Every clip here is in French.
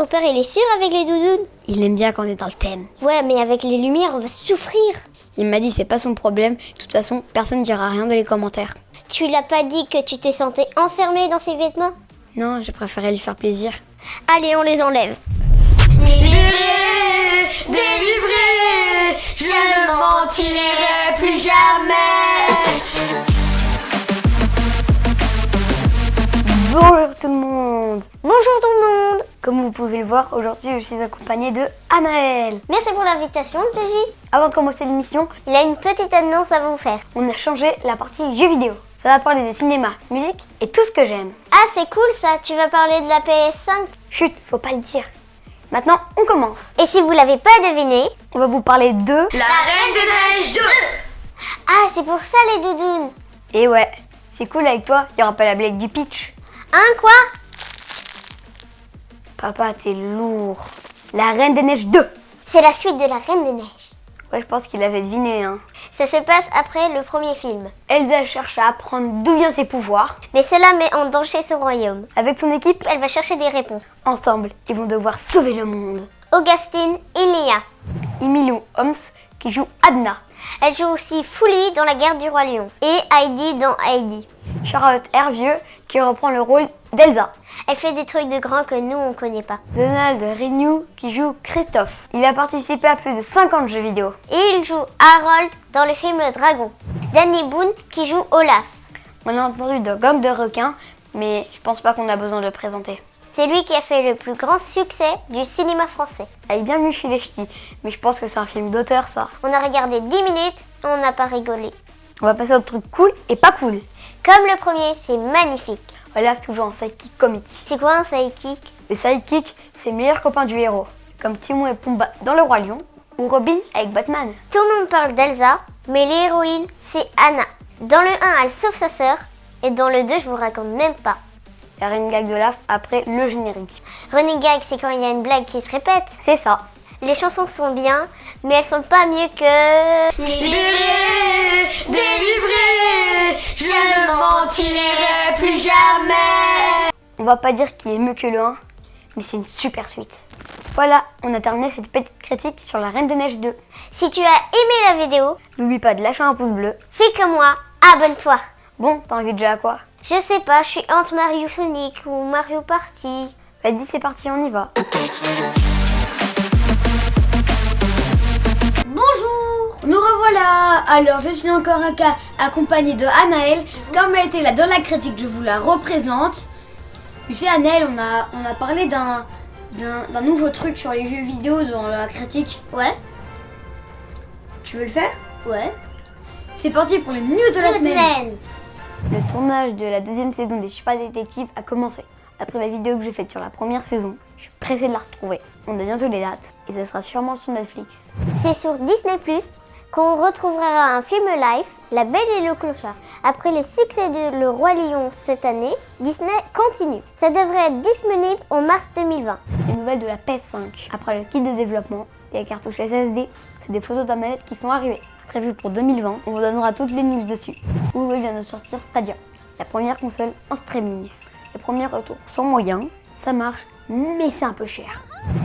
Ton père, il est sûr avec les doudounes? Il aime bien quand on est dans le thème. Ouais, mais avec les lumières, on va souffrir. Il m'a dit c'est pas son problème. De toute façon, personne ne dira rien dans les commentaires. Tu l'as pas dit que tu t'es sentie enfermée dans ses vêtements? Non, j'ai préféré lui faire plaisir. Allez, on les enlève. Libéré, délivré, je ne mentirai plus jamais. Comme vous pouvez le voir, aujourd'hui je suis accompagnée de Anaël. Merci pour l'invitation, Gigi. Avant de commencer l'émission, Il a une petite annonce à vous faire. on a changé la partie jeux vidéo. Ça va parler de cinéma, musique et tout ce que j'aime. Ah, c'est cool ça, tu vas parler de la PS5. Chut, faut pas le dire. Maintenant, on commence. Et si vous l'avez pas deviné, On va vous parler de... La Reine des Neiges 2 ah, c'est pour ça les doudounes. Et ouais, c'est cool avec toi, il y aura pas la blague du pitch. Hein, quoi? Papa, t'es lourd. La Reine des Neiges 2 C'est la suite de la Reine des Neiges. Ouais, je pense qu'il avait deviné, hein. Ça se passe après le premier film. Elsa cherche à apprendre d'où viennent ses pouvoirs. Mais cela met en danger son royaume. Avec son équipe, Elle va chercher des réponses. ensemble, ils vont devoir sauver le monde. Augustine, Ilia. Emilio Holmes, qui joue Adna. Elle joue aussi Fully dans La guerre du roi lion et Heidi dans Heidi. Charlotte Hervieux, qui reprend le rôle d'Elsa. Elle fait des trucs de grands que nous on connaît pas. Donald Renew, qui joue Christophe. Il a participé à plus de 50 jeux vidéo. Et il joue Harold dans le film Le Dragon. Danny Boone qui joue Olaf. On a entendu de Gang de requins, mais je pense pas qu'on a besoin de le présenter. C'est lui qui a fait le plus grand succès du cinéma français. Elle est bien venue chez les ch'tis, mais je pense que c'est un film d'auteur, ça. On a regardé 10 minutes, on n'a pas rigolé. On va passer au truc cool et pas cool. Comme le premier, c'est magnifique. Olaf, toujours un sidekick comique. C'est quoi un sidekick? Le sidekick, c'est le meilleur copain du héros, comme Timon et Pumba dans Le Roi Lion, ou Robin avec Batman. Tout le monde parle d'Elsa, mais l'héroïne, c'est Anna. Dans le 1, elle sauve sa sœur, et dans le 2, je vous raconte même pas. Il y a une gag d'Olaf après le générique. Running gag, c'est quand il y a une blague qui se répète. C'est ça. Les chansons sont bien, mais elles sont pas mieux que... Libéré, délivré, je ne mentirai plus jamais. On va pas dire qu'il est mieux que le 1, mais c'est une super suite. Voilà, on a terminé cette petite critique sur la Reine des Neiges 2. Si tu as aimé la vidéo, N'oublie pas de lâcher un pouce bleu. fais comme moi, abonne-toi. Bon, t'as envie déjà à quoi? Je sais pas, je suis entre Mario Sonic ou Mario Party. Vas-y, c'est parti, on y va. Bonjour Nous revoilà Alors je suis encore un cas accompagnée de Anaël. Comme elle était là dans la critique, je vous la représente. Tu sais Anaël, on a, on a parlé d'un d'un d'un nouveau truc sur les jeux vidéo dans la critique. Ouais Tu veux le faire? Ouais. C'est parti pour les news de la semaine. Le tournage de la deuxième saison des Super Détectives a commencé. Après la vidéo que j'ai faite sur la première saison, je suis pressée de la retrouver. On a bientôt les dates et ça sera sûrement sur Netflix. C'est sur Disney Plus qu'on retrouvera un film live, La Belle et le Clochard. Après les succès de Le Roi Lion cette année, Disney continue. Ça devrait être disponible en mars 2020. Les nouvelles de la PS5. Après le kit de développement et la cartouche SSD, c'est des photos de la manette qui sont arrivées. Prévues pour 2020, on vous donnera toutes les news dessus. Google vient de sortir Stadia, la première console en streaming. Les premiers retours sont moyens, ça marche, mais c'est un peu cher.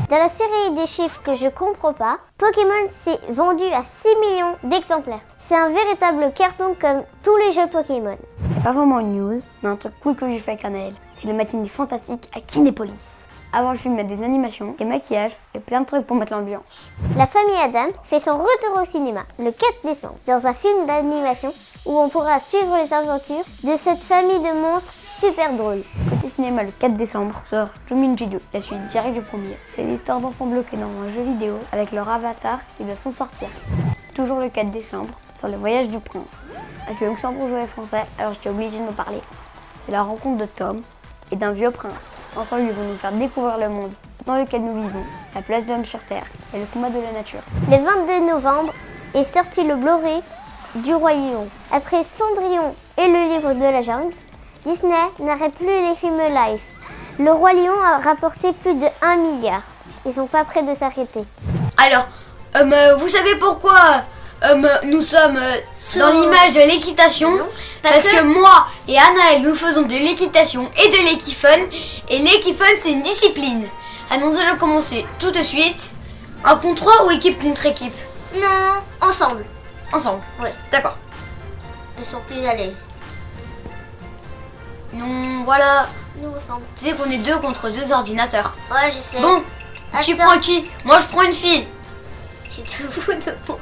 Dans la série des chiffres que je comprends pas, Pokémon s'est vendu à 6 millions d'exemplaires. C'est un véritable carton comme tous les jeux Pokémon. C'est pas vraiment une news, mais un truc cool que j'ai fait avec Anaël. C'est le matinée fantastique à Kinépolis. Avant le film, il y a des animations, des maquillages et plein de trucs pour mettre l'ambiance. La famille Adams fait son retour au cinéma le 4 décembre dans un film d'animation où on pourra suivre les aventures de cette famille de monstres super drôles. Côté cinéma, le 4 décembre sort Jumanji 2, la suite directe du premier. C'est l'histoire d'enfants bloqués dans un jeu vidéo avec leur avatar qui doit s'en sortir. Toujours le 4 décembre, sur le voyage du prince. Je suis luxembourgeois et français, alors j'étais obligée de me parler. C'est la rencontre de Tom et d'un vieux prince. Ensemble, ils vont nous faire découvrir le monde dans lequel nous vivons, la place de l'homme sur Terre et le combat de la nature. Le 22 novembre est sorti le Blu-ray du Roi Lion. Après Cendrillon et le livre de la jungle, Disney n'arrête plus les films live. Le Roi Lion a rapporté plus de 1 milliard. Ils sont pas prêts de s'arrêter. Alors, euh, vous savez pourquoi nous sommes euh, dans l'image de l'équitation parce, parce que... moi et Anaël nous faisons de l'équitation et de l'équifun et l'équifun c'est une discipline. Annoncez-le commencer tout de suite. Un contre 3 ou équipe contre équipe? Non, ensemble. Ensemble. Ouais. D'accord. Ils sont plus à l'aise. Non, voilà. Nous ensemble. Tu sais qu'on est deux contre deux ordinateurs. Ouais, je sais. Bon, tu prends qui? Moi, je prends une fille. Tu te fous de moi.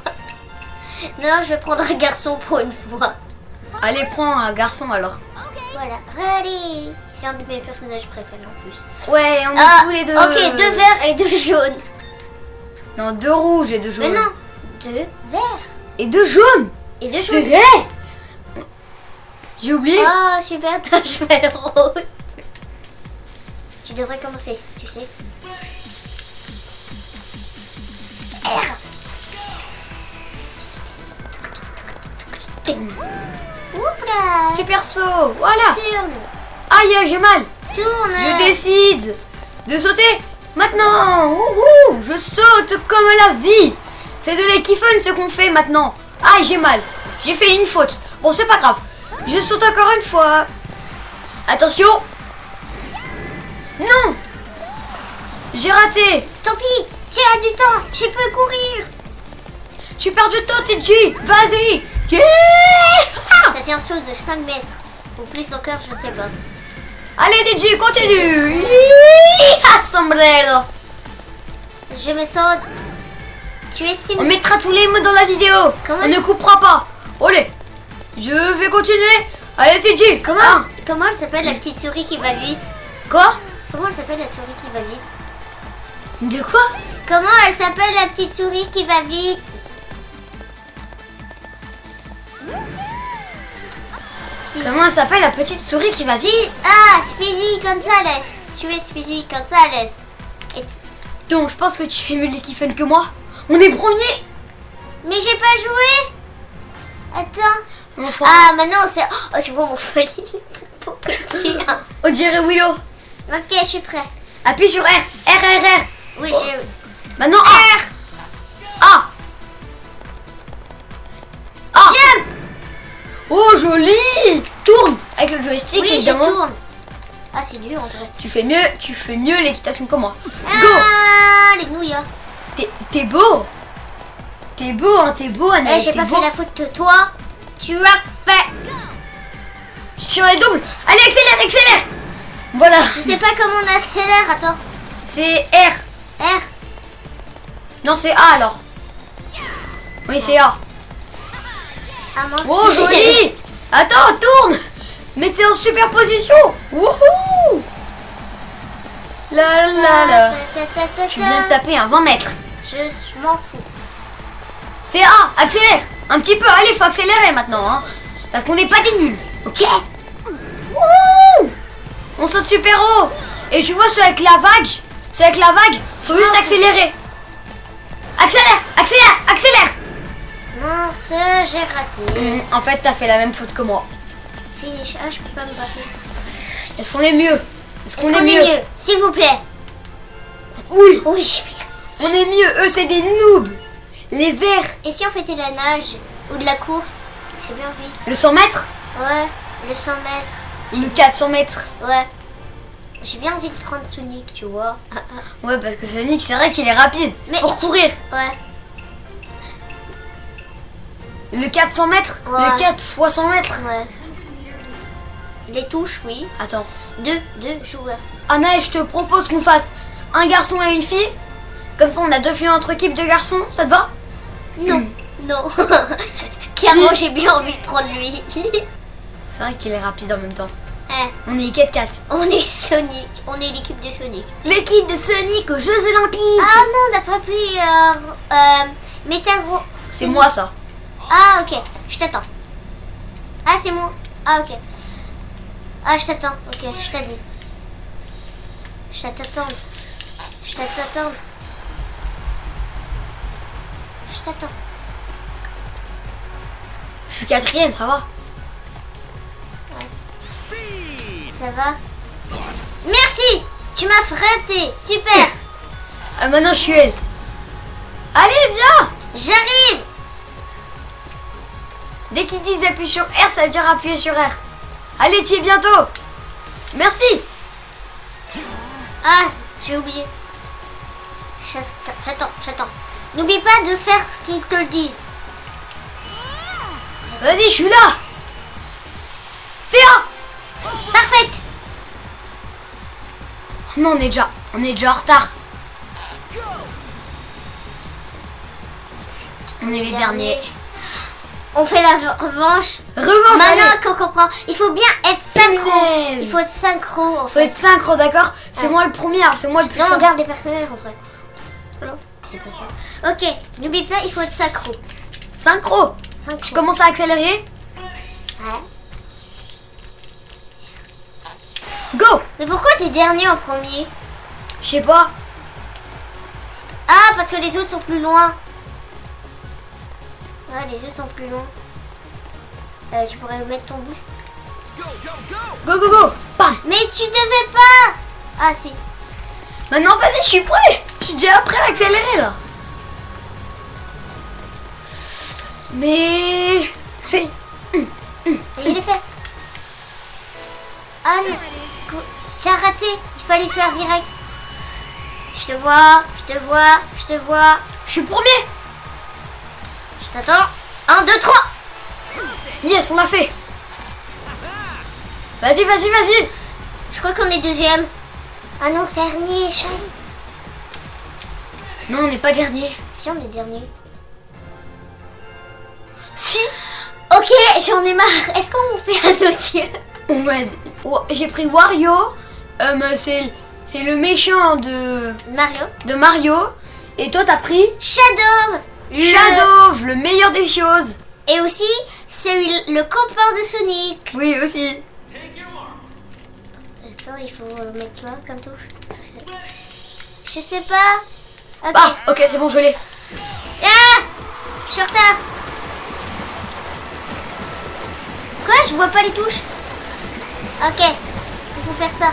Non, je vais prendre un garçon pour une fois. Allez, prends un garçon alors. Voilà, ready. C'est un de mes personnages préférés en plus. Ouais, on est Ah, tous les deux. Ok, deux verts et deux jaunes. Non, deux rouges et deux Mais jaunes. non, deux verts Et deux jaunes et deux C'est jaunes. vrai J'ai oublié. Ah, super, t'as un cheval rose. Tu devrais commencer, tu sais. Super saut, voilà. Aïe, j'ai mal. Tourne. Je décide de sauter maintenant. Je saute comme la vie. C'est de l'équiphone ce qu'on fait maintenant. Aïe, j'ai mal. J'ai fait une faute. Bon, c'est pas grave. Je saute encore une fois. Attention. Non. J'ai raté. Tant pis, tu as du temps, tu peux courir. Tu perds du temps, TJ. Vas-y. T'as fait un saut de 5 mètres. Ou plus encore, je sais pas. Allez, TJ, continue. Sombrero. Je me sens... Tu es si... On mettra tous les mots dans la vidéo. Comment On ne coupera pas. Allez, je vais continuer. Allez, TJ. Comment, comment elle s'appelle la petite souris qui va vite? Quoi? Comment elle s'appelle la souris qui va vite? De quoi? Comment elle s'appelle la petite souris qui va vite? Comment elle s'appelle la petite souris qui va vite Ah, Speedy Gonzalez. Tu es Speedy Gonzalez. Et- Donc, je pense que tu fais mieux l'équiphone que moi. On est premier. Mais j'ai pas joué. Attends. Enfin, Ah, maintenant c'est. Oh, tu vois mon folie. on dirait Willow. Ok, je suis prêt. Appuie sur R. R, R, R. Oui, Oh. je. Maintenant. A. A. Oh, joli. Tourne avec le joystick, Oui, je évidemment. tourne. Ah, c'est dur en. Tu fais mieux, tu fais mieux l'équitation que moi. Go. Ah, les nouilles. hein. T'es- beau. T'es beau, hein, t'es beau, Eh, Anaïs. j'ai pas beau. fait la faute de toi. Tu as fait. Sur les doubles. Allez, accélère, accélère. Voilà. Je sais pas comment on accélère. Attends. C'est R. R. Non, c'est A alors. Oui, c'est A. Ah, mince. Oh, joli. Attends, tourne. Mettez en superposition. Wouhou. La la la. Tu viens de ta. taper un 20 mètres. Je je m'en fous. Fais A, accélère. Un petit peu, allez, faut accélérer maintenant. Hein, parce qu'on n'est pas des nuls. Ok Wouhou On saute super haut. Et tu vois, c'est avec la vague. C'est avec la vague. Faut juste accélérer. Accélère, accélère, accélère. Mince, j'ai raté. En fait, t'as fait la même faute que moi. Finish. Ah, je peux pas me battre. Est-ce qu'on est mieux? Est-ce qu'on est, est mieux, S'il vous plaît. Oui, Oui, merci. on est mieux. Eux, c'est des noobs. Les verts. Et si on faisait de la nage ou de la course? J'ai bien envie. Le 100 mètres? Ouais, le 100 mètres. ou le 400 mètres Ouais. J'ai bien envie de prendre Sonic, tu vois. Ouais, parce que Sonic, c'est vrai qu'il est rapide. Mais- Pour courir. Ouais. Le 400 mètres Ouais. Le 4 fois 100 mètres Ouais. Les touches, oui. Attends. Deux, deux joueurs. Anna, je te propose qu'on fasse un garçon et une fille. Comme ça, on a deux filles entre équipes de garçons. Ça te va? Non, non. Clairement, j'ai bien envie de prendre lui. C'est vrai qu'il est rapide en même temps. Eh, On est 4-4. on est Sonic. On est l'équipe de Sonic. L'équipe de Sonic aux Jeux Olympiques Ah non, on n'a pas pris euh, euh, Metal C'est moi ça. Ah, ok. Je t'attends. Ah, c'est moi. Ah, ok. Ah, je t'attends. Ok, je t'ai dit. Je t'attends. Je t'attends. Je t'attends. Je suis quatrième, ça va Ça va Merci Tu m'as fratté. Super ah, Maintenant, je suis elle. Dès qu'ils disent appuie sur R, ça veut dire appuyer sur R. Allez, t'y es bientôt. Merci. Ah, j'ai oublié. j'attends, j'attends. N'oublie pas de faire ce qu'ils te le disent. Vas-y, je suis là Fais un Parfait Non, on est déjà, on est déjà en retard. On est les derniers. On fait la revanche. Revanche, Maintenant qu'on comprend, il faut bien être synchro. Il faut être synchro en Faut fait. être synchro, d'accord? C'est Ouais. moi le premier, c'est moi le plus Non, on garde les personnages en vrai. Non, c'est pas. Ok, n'oublie pas, il faut être synchro. Synchro? Synchro. Je commence à accélérer? Ouais. Go Mais pourquoi t'es dernier en premier? Je sais pas. Ah, parce que les autres sont plus loin. Ouais, les autres sont plus loin. Euh, tu pourrais mettre ton boost. Go, go, go Mais tu devais pas Ah si. Maintenant, vas-y, je suis prêt Je suis déjà prêt à accélérer, là. Mais... Fais... Et il est fait. Ah non. As raté. Il fallait faire direct. Je te vois, je te vois, je te vois. Je suis premier Je t'attends. 1, 2, 3. Yes, on l'a fait Vas-y, vas-y, vas-y Je crois qu'on est deuxième. Ah non, dernier, chaise. Non, on n'est pas dernier. Si, on est dernier. Si Ok, j'en ai marre. Est-ce qu'on fait un autre jeu Ouais. Wa- J'ai pris Wario. Euh, mais c'est c'est le méchant de, Mario. de Mario. Et toi, t'as pris Shadow. Shadow, le meilleur des choses. Et aussi, c'est le copain de Sonic. Oui, aussi. Attends, il faut euh, mettre quoi comme touche Je sais pas. Ah, ok, c'est bon, je l'ai. Ah Je suis en retard. Quoi Je vois pas les touches. Ok. Il faut faire ça.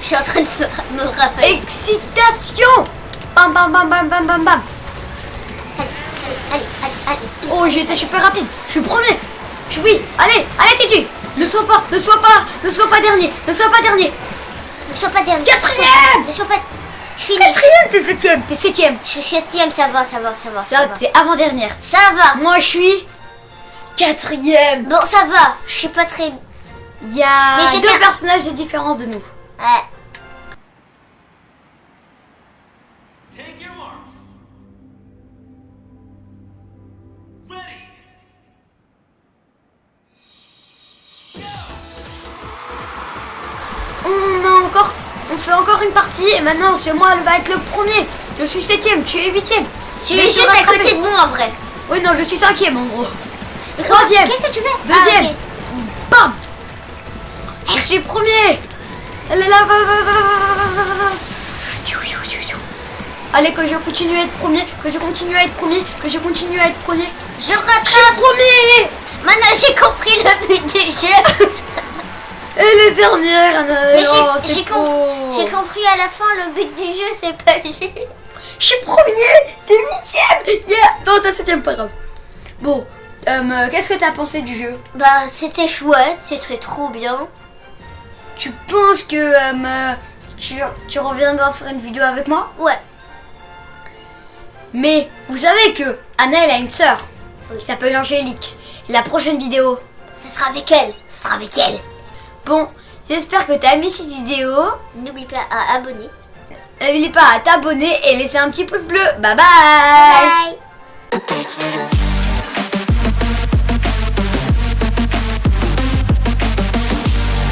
Je suis en train de me- rappeler. Excitation Bam, bam, bam, bam, bam, bam, bam. Allez, allez, allez, allez. Oh, été super rapide. Je suis premier. Je suis oui. Allez, allez, Titi. Ne sois pas, ne sois pas, ne sois pas dernier, ne sois pas dernier. Ne sois pas dernier. Quatrième Ne sois pas. Je finis. Quatrième, t'es septième. T'es septième. Je suis septième, ça va, ça va, ça va. Ça Ça, va. c'est avant-dernière. Ça va. Moi, je suis quatrième. Bon, ça va. Je suis pas très. Il y a deux fait personnages de différence de nous. Ouais. Take your marks. Ready. On a encore, on fait encore une partie et maintenant c'est moi qui va être le premier. Je suis septième, tu es huitième. Tu Mais es juste à côté de moi en vrai. Oui non, je suis cinquième en gros. Troisième. Qu'est-ce que tu fais? Deuxième. Ah, ok. Bam Je suis premier. Elle est là. va, va, va, va, va, va, va, va. You, you, you, you. Allez que je continue à être premier, que je continue à être premier, que je continue à être premier. Je Je suis rattrape. premier Maintenant j'ai compris le but du jeu. Et les dernières. Mais j'ai- oh, j'ai com- j'ai compris à la fin le but du jeu, c'est pas. Je suis premier, t'es huitième. Yeah. Non, t'es septième, pas grave. Bon, euh, qu'est-ce que t'as pensé du jeu? Bah c'était chouette, c'était trop bien. Tu penses que euh, tu, tu reviendras faire une vidéo avec moi? Ouais. Mais vous savez que Anna elle a une sœur qui s'appelle Angélique. La prochaine vidéo, Ce sera avec elle. Ce sera avec elle. bon, j'espère que t'as aimé cette vidéo. N'oublie pas à abonner. N'oublie pas à t'abonner et laisser un petit pouce bleu. Bye bye, Bye.